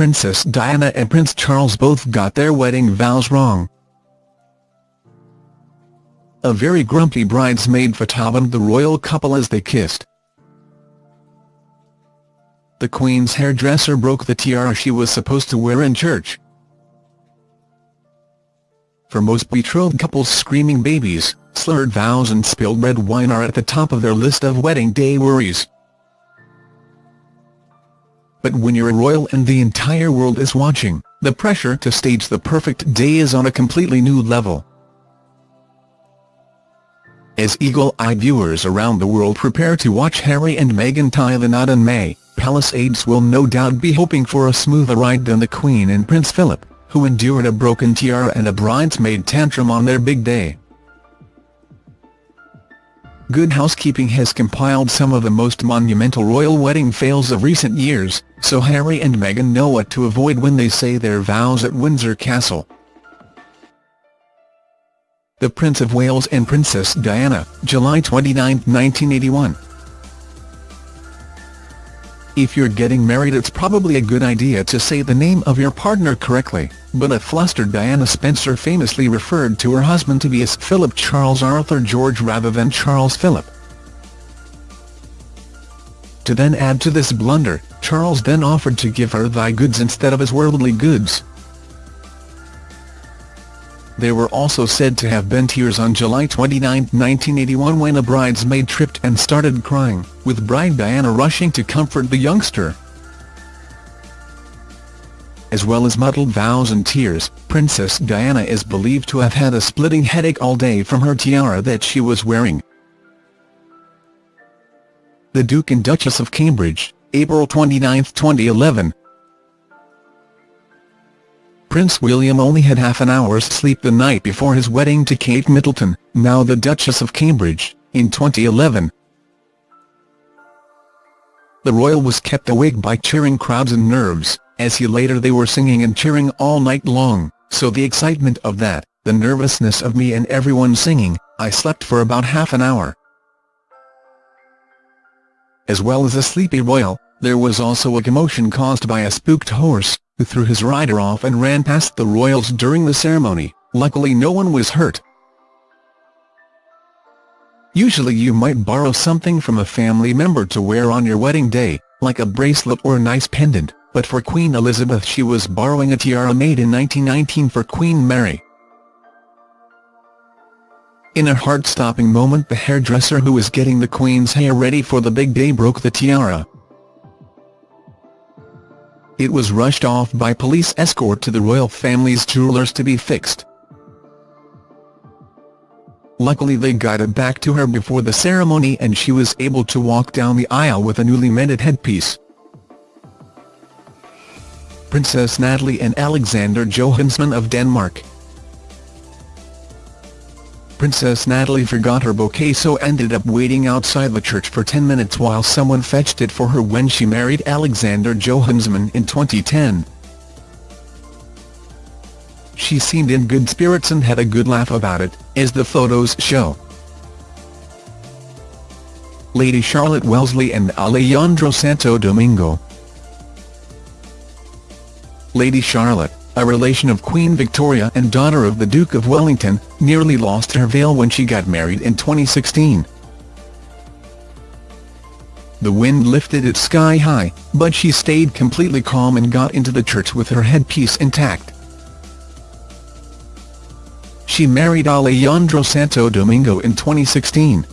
Princess Diana and Prince Charles both got their wedding vows wrong. A very grumpy bridesmaid photobommed the royal couple as they kissed. The Queen's hairdresser broke the tiara she was supposed to wear in church. For most betrothed couples screaming babies, slurred vows and spilled red wine are at the top of their list of wedding day worries. But when you're a royal and the entire world is watching, the pressure to stage the perfect day is on a completely new level. As eagle-eyed viewers around the world prepare to watch Harry and Meghan tie the knot in May, palace aides will no doubt be hoping for a smoother ride than the Queen and Prince Philip, who endured a broken tiara and a bridesmaid tantrum on their big day. Good Housekeeping has compiled some of the most monumental royal wedding fails of recent years, so Harry and Meghan know what to avoid when they say their vows at Windsor Castle. The Prince of Wales and Princess Diana, July 29, 1981 If you're getting married it's probably a good idea to say the name of your partner correctly, but a flustered Diana Spencer famously referred to her husband to be as Philip Charles Arthur George rather than Charles Philip. To then add to this blunder, Charles then offered to give her thy goods instead of his worldly goods. There were also said to have been tears on July 29, 1981 when a bridesmaid tripped and started crying, with bride Diana rushing to comfort the youngster. As well as muddled vows and tears, Princess Diana is believed to have had a splitting headache all day from her tiara that she was wearing. The Duke and Duchess of Cambridge, April 29, 2011 Prince William only had half an hour's sleep the night before his wedding to Kate Middleton, now the Duchess of Cambridge, in 2011. The royal was kept awake by cheering crowds and nerves, as he later they were singing and cheering all night long, so the excitement of that, the nervousness of me and everyone singing, I slept for about half an hour. As well as a sleepy royal, there was also a commotion caused by a spooked horse, who threw his rider off and ran past the royals during the ceremony, luckily no one was hurt. Usually you might borrow something from a family member to wear on your wedding day, like a bracelet or a nice pendant, but for Queen Elizabeth she was borrowing a tiara made in 1919 for Queen Mary. In a heart-stopping moment the hairdresser who was getting the Queen's hair ready for the big day broke the tiara, it was rushed off by police escort to the royal family's jewellers to be fixed. Luckily they got it back to her before the ceremony and she was able to walk down the aisle with a newly mended headpiece. Princess Natalie and Alexander Johansson of Denmark Princess Natalie forgot her bouquet so ended up waiting outside the church for 10 minutes while someone fetched it for her when she married Alexander Johansson in 2010. She seemed in good spirits and had a good laugh about it, as the photos show. Lady Charlotte Wellesley and Alejandro Santo Domingo Lady Charlotte a relation of Queen Victoria and daughter of the Duke of Wellington, nearly lost her veil when she got married in 2016. The wind lifted it sky high, but she stayed completely calm and got into the church with her headpiece intact. She married Alejandro Santo Domingo in 2016.